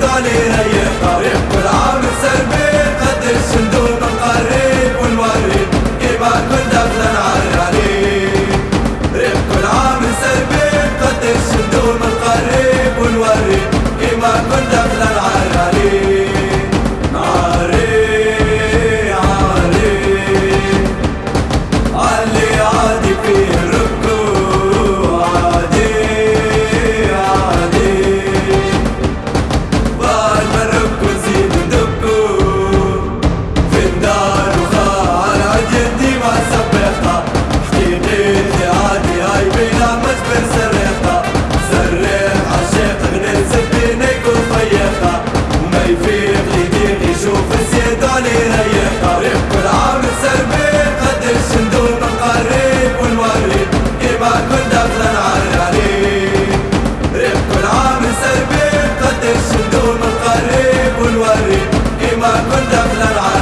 دولي ريح طريق كل عام سلبي قد الشندوق القريب والوريد. كيما كل دفلة نعري عليه كل عام سلبي قد الشندوق القريب والوريد. كيما كل دفلة نعري 来拿